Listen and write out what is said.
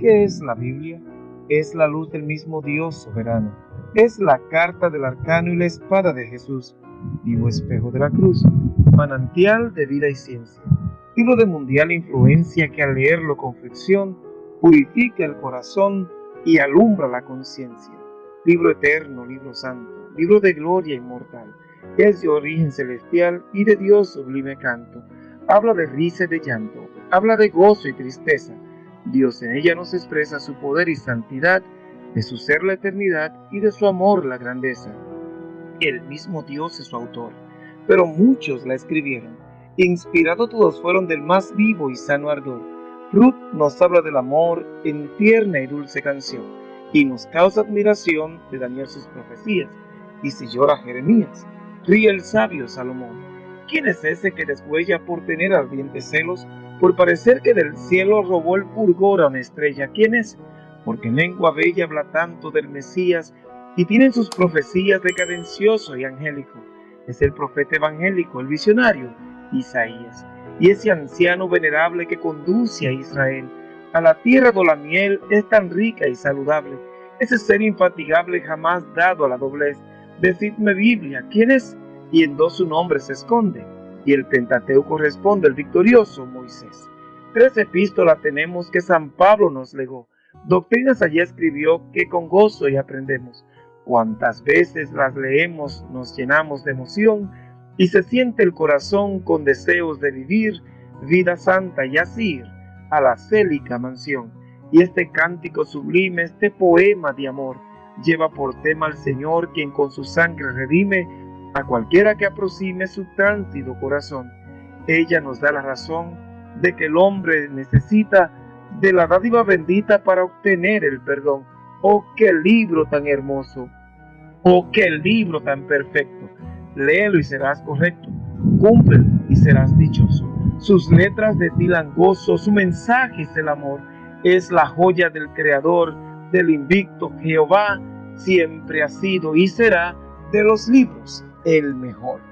¿Qué es la Biblia? Es la luz del mismo Dios soberano. Es la carta del arcano y la espada de Jesús, vivo espejo de la cruz, manantial de vida y ciencia. Libro de mundial influencia que al leerlo con fricción purifica el corazón y alumbra la conciencia. Libro eterno, libro santo, libro de gloria inmortal, es de origen celestial y de Dios sublime canto. Habla de risa y de llanto, habla de gozo y tristeza. Dios en ella nos expresa su poder y santidad, de su ser la eternidad y de su amor la grandeza. El mismo Dios es su autor, pero muchos la escribieron. Inspirados todos fueron del más vivo y sano ardor. Ruth nos habla del amor en tierna y dulce canción, y nos causa admiración de Daniel sus profecías. Y si llora Jeremías, ríe el sabio Salomón. ¿Quién es ese que deshuella por tener ardientes celos, por parecer que del cielo robó el fulgor a una estrella? ¿Quién es? Porque en lengua bella habla tanto del Mesías y tienen sus profecías de cadencioso y angélico. Es el profeta evangélico, el visionario, Isaías, y ese anciano venerable que conduce a Israel a la tierra de la miel es tan rica y saludable, ese ser infatigable jamás dado a la doblez. Decidme Biblia, ¿quién es? y en dos su nombre se esconde, y el Pentateuco responde el victorioso Moisés. Tres epístolas tenemos que San Pablo nos legó, doctrinas allí escribió que con gozo y aprendemos. Cuantas veces las leemos nos llenamos de emoción y se siente el corazón con deseos de vivir vida santa y así a la célica mansión. Y este cántico sublime, este poema de amor, lleva por tema al Señor quien con su sangre redime a cualquiera que aproxime su tránsito corazón. Ella nos da la razón de que el hombre necesita de la dádiva bendita para obtener el perdón. Oh, qué libro tan hermoso. Oh, qué libro tan perfecto. Léelo y serás correcto. Cúmplelo y serás dichoso. Sus letras destilan gozo, su mensaje es el amor. Es la joya del Creador, del invicto Jehová, siempre ha sido y será de los libros el mejor.